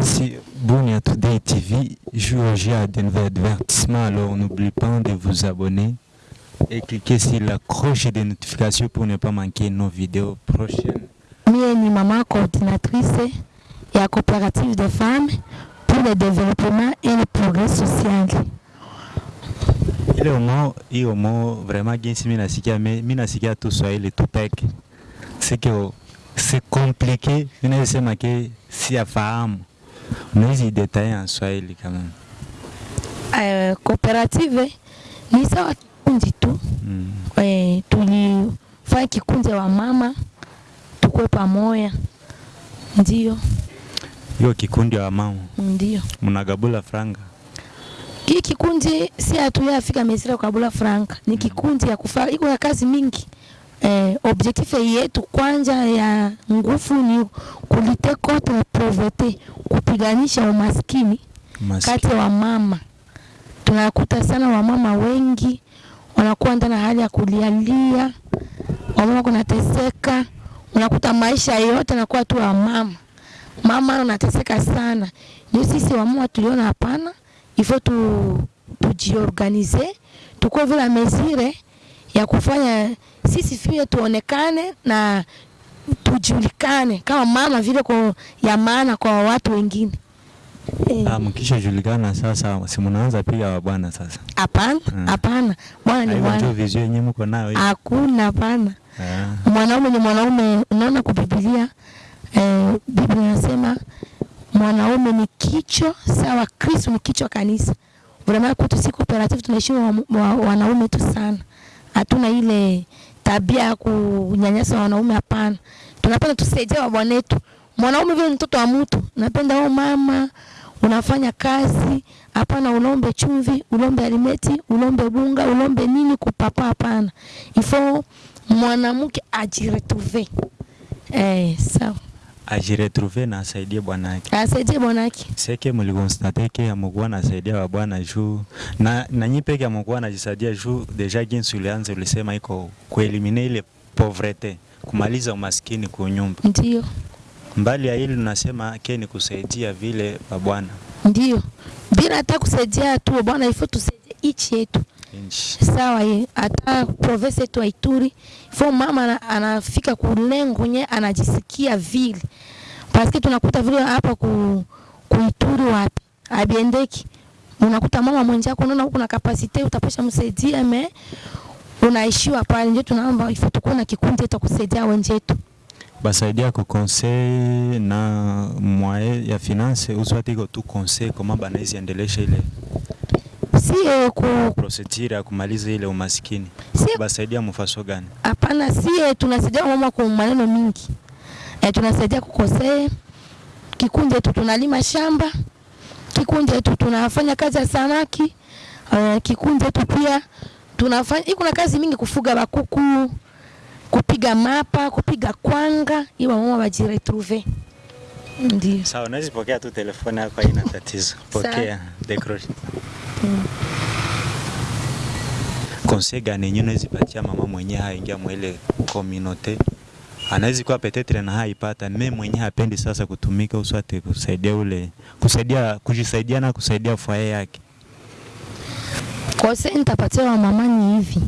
Merci, Bounia Today TV. Jouer à de nouveaux avertissements. Alors, n'oubliez pas de vous abonner et cliquer sur la cloche de notification pour ne pas manquer nos vidéos prochaines. Mie ni mama coordinatrice ya coopérative de femmes pour le développement et le progrès social. Ile umo hiyo umo vraiment jinsi mimi nasikia me- mimi nasikia tu Swahili tu peke. C'est que c'est compliqué. Mimi nasema ke si afahamu. Unaweza detailler en Swahili même. Uh, coopérative ni sawa kikundi tu Mm. eh, tulifanya kikundi wa mama tukue pamoja, ndio. Hiyo kikundi wa mama. Ndio. Mnagabula franga. hii kikundi si hatuyafika mesira kukabula franka, ni kikundi ya kufa iko ya kazi mingi eh, objectif yetu kwanza ya nguvu ni kulite contre pauvreté, kupiganisha umaskini Maski. kati ya wamama. Tunakuta sana wamama wengi wanakuwa ndani hali ya kulialia, wamama kunateseka, unakuta maisha yote yanakuwa tu wamama. Mama unateseka sana. Ndio sisi wamama tuliona hapana, ifo tu tujiorganize, tukuwe vile mesire ya kufanya sisi pia tuonekane na tujulikane kama mama vile kwa ya maana kwa watu wengine. Eh, Ah, mkishajulikana sasa, si mnaanza pia bwana sasa. Hapana, hapana hapana, bwana ni bwana. Hiyo bwana, vizio yenyewe mko nayo hiyo. hakuna hapana. Yeah. Mwanaume ni mwanaume. Unaona kwa Biblia eh, Biblia inasema mwanaume ni kichwa sawa, Kristo ni kichwa kanisa. Vraiment kwetu si cooperative tunaishi wa, wa, wanaume tu sana, hatuna ile tabia ya kunyanyasa wanaume, hapana. Tunapenda tusaidie wabwanetu. Mwanaume vile mtoto wa mtu, napenda wewe mama unafanya kazi, hapana ulombe chumvi, ulombe alimeti, ulombe bunga, ulombe nini kupapa, hapana. Ifo mwanamke ajiretrouve eh, sawa, Ajiretrouve na asaidie bwana yake. asaidie bwanake. Seke mlikonstate ke amukuwa nasaidia wa bwana juu na na nyi peke amukuwa najisaidia juu deja jinsi ulianza ulisema iko kuelimine ile pauvreté, kumaliza umaskini kwa nyumba. Ndio, Mbali ya hili tunasema ke ni kusaidia vile wa bwana ndio, bila hata kusaidia tu bwana, ifo tusaidie ichi yetu. Sawa ye hata province yetu Ituri fo mama anafika kulengo nye anajisikia vile. Paske tunakuta vile hapa ku, kuituri wapi? Abiendeki unakuta mama mwenjako unaona huko na kapasite utapasha msaidia me unaishiwa pale, ndio tunaomba ifo tukuwe na kikundi cha kusaidia wenzetu. basaidia ku conseil na mwae ya finance uswati iko tu conseil kama banaizi endelesha ile Sie ku procedure ya kumaliza ile umaskini. sie Basaidia mfaso gani? Hapana, sie tunasaidia mama kwa maneno mingi e, tunasaidia kukosea kikundi yetu, tunalima shamba kikundi yetu, tunafanya kazi ya samaki e, kikundi yetu pia tunafanya iko na kazi mingi, kufuga bakuku, kupiga mapa, kupiga kwanga, iwa mama bajiretrouve. Ndio Sawa, unaweza pokea tu telefoni yako, haina tatizo. Pokea decroche. Conseil gani yenyewe unaweza patia mama mwenyewe haingia mwele community? Anaweza kuwa petetre na haipata me mwenyewe hapendi sasa kutumika uswate kusaidia ule kusaidia kujisaidia na kusaidia fwaye yake. Conseil nitapatia wa mama ni hivi,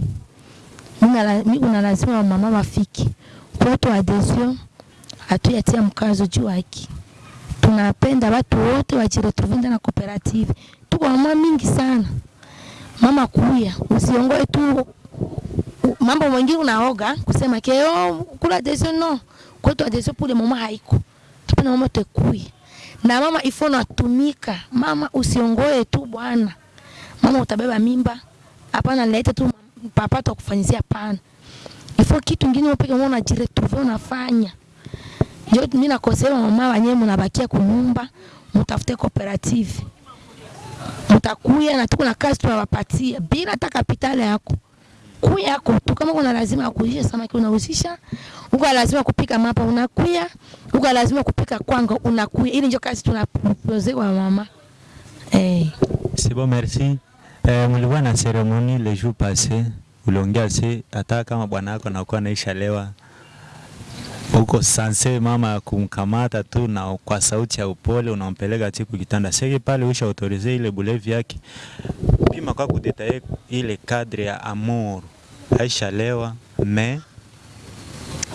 Mina la- mi una lazima wa mama wafiki kwetu adhesion, hatuyatia mkazo juu haki. Tunapenda watu wote wajiretrouve ndani ya cooperative. Tuko mama mingi sana, mama kuya, usiongoe tu mambo mengine unaoga kusema ke oh, kula deso no, kwetu adeso pule mama haiko, tupenda mama tekuye na mama ifono atumika. Mama usiongoe tu bwana mama utabeba mimba, hapana, leta tu papa tu pana. Ifo kitu kingine upeke mwana jiretrouve unafanya. Ndio mimi nakosema mama wenyewe mnabakia kunyumba, mtafute cooperative. Mtakuya na tuko na kazi tunawapatia bila hata kapitali yako. Kuya yako tu kama kuna lazima ya samaki unahusisha, uko lazima kupika mapa unakuya, uko lazima kupika kwanga unakuya. Ili ndio kazi tunapozewa wa mama. Eh. C'est bon, merci. Eh, mlikuwa na ceremony le jour passé, uliongea si hata kama bwana yako anakuwa naisha lewa uko sanse mama ya kumkamata tu na kwa sauti ya upole unampeleka chiku kitanda. Seki pale usha autorize ile bulevi yake. Pima kwa kudetaye ile kadri ya amour aishalewa me.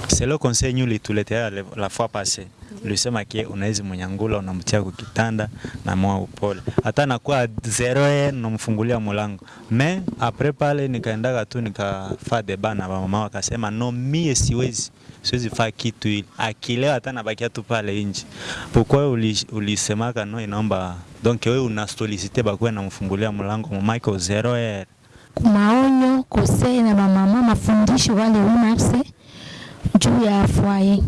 C'est le conseil ñu lituletea le- la fois passée ulisema kie unawezi mnyangula unamtia kukitanda na moa upole. Hata nakuwa zero ye unamfungulia mulango. Me apre pale nikaendaga tu nikafaa deba na mama wakasema no mie siwezi. Siwezi faa kitu ili akilewa hata nabakia tu pale nje. Uli, ulisemaka no inaomba donc wewe una solicite bakuwe namfungulia mlango mamake zero ye maonyo kosei na mamama mafundisho wale unafse juu ya fwaye.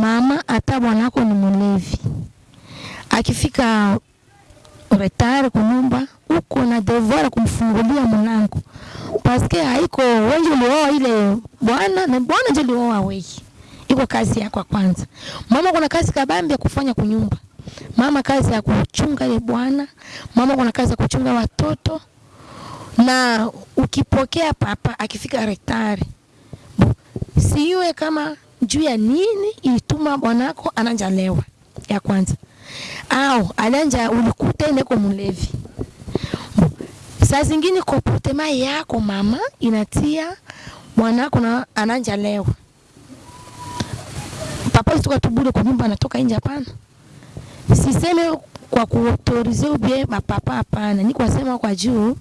Mama hata bwanako ni mulevi, akifika retare kunyumba, uko na devoir kumfungulia mlango, paske haiko wengi ulioa ile bwana na bwana ndio ulioa wewe, iko kazi yako ya kwanza. Mama kuna kazi kabambi ya kufanya kunyumba, mama kazi ya kuchunga ile bwana, mama kuna kazi ya kuchunga watoto. Na ukipokea papa akifika retare siwe kama juu ya nini ilituma bwanako ananjalewa ya kwanza. Au alanja ulikuta ineko mlevi. Saa zingine kopotema yako mama inatia mwanako na ananja lewa. Papa alitoka tu kwa nyumba anatoka nje hapana. Siseme kwa kuautorize ubie mapapa hapana. Ni kwa sema kwa juu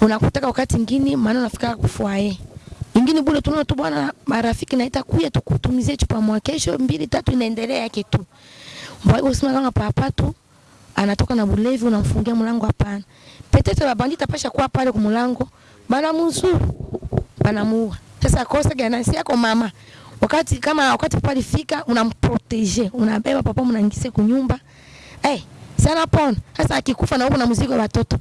unakutaka wakati ngini maana unafika kufuae ingine bure tunaona tu bwana marafiki naita kuya tukutumizie chupa mwa kesho mbili tatu inaendelea yake tu. Mbona usema kama papa tu anatoka na bulevi unamfungia mlango hapana. Petete la bandita pasha kuwa pale kumlango bana mzuri bana muua. Sasa kosa gani? Yako mama. Wakati kama wakati papa alifika unamprotege unabeba papa mnaingize kunyumba. Eh hey, sana pon. sasa akikufa na huko na mzigo wa watoto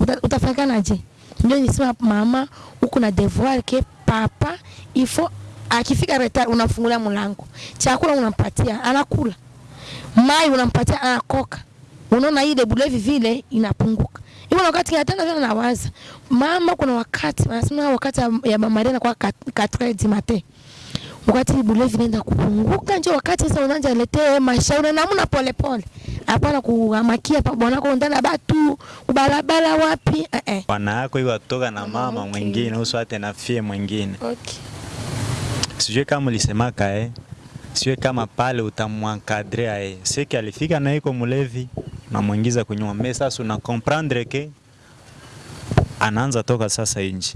uta, utafanyikanaje? Ndio nisema mama, uko na devoir ke papa ifo akifika retari unafungulia mlango, chakula unampatia anakula, mai unampatia anakoka. Unaona ile bulevi vile inapunguka. Hivyo wakati atenda vile nawaza. Mama, kuna wakati wanasema wakati ya mama Rena kwa 4 du matin wakati bulevi inaenda kupunguka, ndio wakati sasa unaanza letea mashauri na namna pole pole, hapana kuhamakia pa bwanako ndana batu. Kubarabara wapi? Eh eh. bwana yako hiyo atoka na mama okay. mwingine uswate na fie mwingine. Okay. sijui kama ulisemaka eh, sijue kama pale utamwankadre aye seki alifika na iko mulevi namwingiza kunyuma me sasa una comprendre ke anaanza toka sasa nje.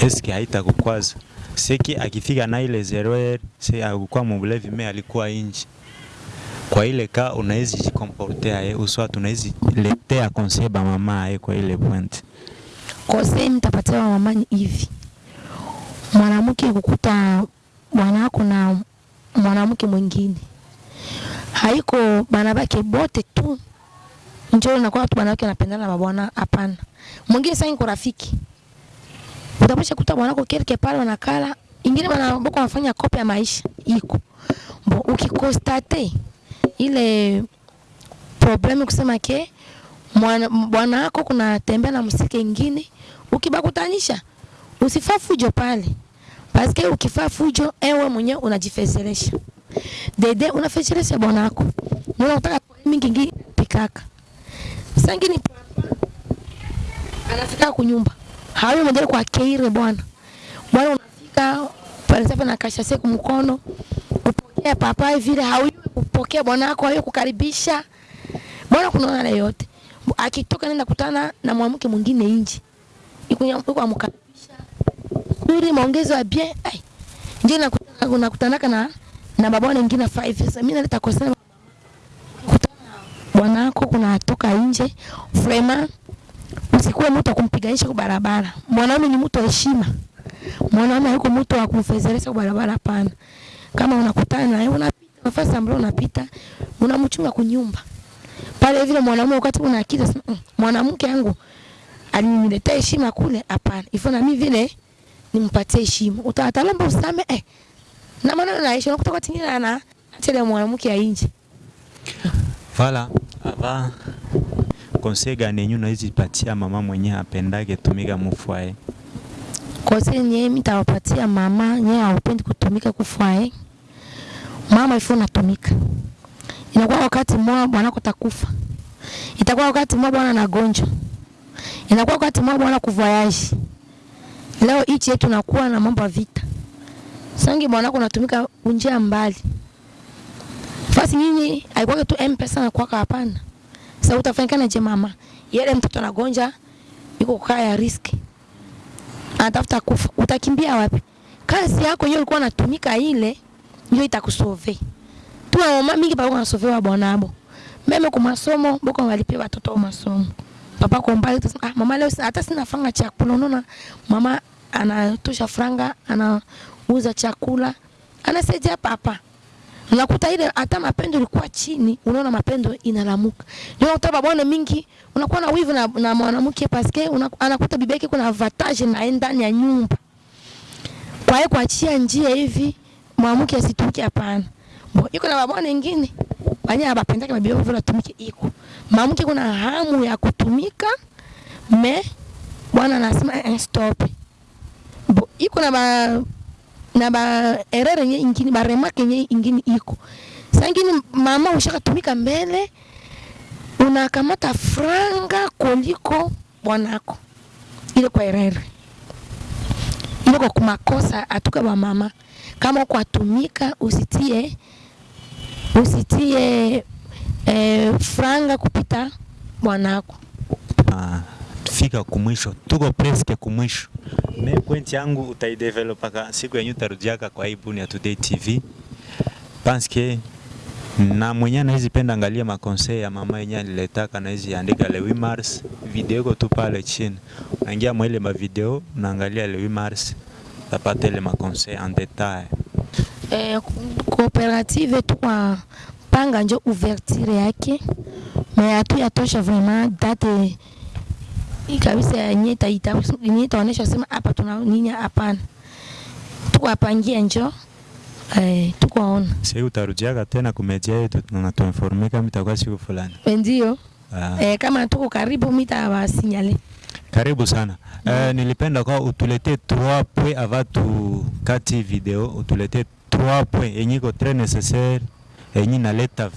Eske haitakukwaza seki akifika na ile zero se akukuwa mulevi me alikuwa nje kwa ile ka unawezi jikomportea eh, uswat unaezi letea conseil ba mama eh, kwa ile point Kose nitapatia mama ni hivi. Mwanamke kukuta bwanako na mwanamke mwingine. Haiko banabake bote tu. njo na kwa watu banawake wanapendana na mabwana. hapana. Mwingine sasa iko rafiki. Utapasha kuta mwanako kelke pale wanakala, ingine wanaboko wanafanya kopi ya maisha iko. Bo ukikostate ile problemu kusema ke mwana- bwana wako kuna tembea na msike ingine, ukibakutanisha usifaa fujo pale, paske ukifaa fujo ewe mwenyewe unajifezeresha dede, unafezeresha bwana wako, mbona unataka mingi ingi pikaka. Sangini anafika kunyumba. Hawe mwenyewe kwa keire bwana. Bwana, unafika pale na kashase kumkono kupokea papa vile hauyo kupokea bwana wako hayo kukaribisha. Bwana, kunaona na yote. Akitoka nenda kutana na mwanamke mwingine nje, iko amkaribisha nzuri, maongezo ya bien. Ai Nje nakutana unakutanaka na na baba wengine 5 sasa mimi naleta kosana bwana wako kuna atoka nje. Vraiment usikuwe mtu akumpiganisha kwa barabara. Mwanaume ni mtu wa heshima. Mwanaume hayuko mtu wa kumfezeresha kwa barabara, hapana. Kama unakutana naye unapita nafasi ambayo unapita, unamchunga kunyumba. Pale vile mwanaume wakati una akili sema mm, mwanamke yangu aliniletea heshima kule, hapana, ifo na mimi vile nimpatie heshima. utatalamba usame eh, na maana na heshima kutoka tingine na tele mwanamke ainje nje. aba ava konse gani yenyu unaweza patia mama mwenye apendage tumika mufwae? Kose nye mitawapatia mama nye aupendi kutumika kufwae mama ifu natumika inakuwa wakati mmoja bwanako takufa itakuwa wakati mmoja bwana anagonjwa. inakuwa wakati mmoja bwana kuvoyage. leo hichi yetu nakuwa na mambo ya vita. Sangi mwanako natumika unjia mbali. Fasi nyinyi aikwake tu mpesa na kwaka hapana. Sasa utafanyikana je mama? Yele mtoto anagonja yuko kaa ya riski. Anatafuta kufa. Utakimbia wapi? Kazi yako hiyo ulikuwa unatumika ile ndio itakusove tu mama mingi pa kusolve bwana abo. Meme kwa masomo boko walipia watoto wa masomo. Papa kwa mbali tu ah mama leo hata sina franga chakula unaona mama anatosha franga anauza chakula anasaidia papa. Unakuta ile hata mapendo ilikuwa chini, unaona mapendo inalamuka. Ndio unakuta bwana mingi. Unakuwa na wivu na, na mwanamke paske anakuta bibi yake kuna avantage na ndani ya nyumba. Kwa hiyo kuachia njia hivi mwanamke asitumike hapana. Iko na mabwana wengine wanye abapendake mabibi yao vile atumike iko. Mwanamke kuna hamu ya kutumika me bwana anasema eh, stop. Bo iko na ba na ba erreur nye ingine ba remarque nye ingine iko sangini mama ushakatumika mbele unakamata franga kuliko bwanako ile kwa erreur kwa kumakosa atuka ba mama. Kama uko atumika usitie usitie eh, franga kupita bwanako Ah, fika kumwisho, tuko preske kumwisho. Me point yangu utaidevelopaka siku yenye utarudiaka kwa hii Bunia Today TV panske na mwenye anawezi penda angalia makonsei ya mama yenye aliletaka anawezi andika le 8 mars, video iko tu pale chini, unaingia mwele mavideo unaangalia le 8 mars, utapata tellement makonsei en détail. eh, cooperative tukwa panga njo ouverture yake me hatu yatosha vraiment date kabisa yenye itaita yenye itaonesha sema hapa tuna nini, hapana. Tuko apangia njo eh, tuko ona Sasa utarudiaka tena kumedia yetu na tuinforme kama itakuwa siku fulani. ndio Ah. eh, kama tuko karibu mitawasinyale Karibu sana. Eh, nilipenda kwa utuletee 3 points avant tu kati video, utuletee 3 points. Yenye iko très nécessaire yenye inaleta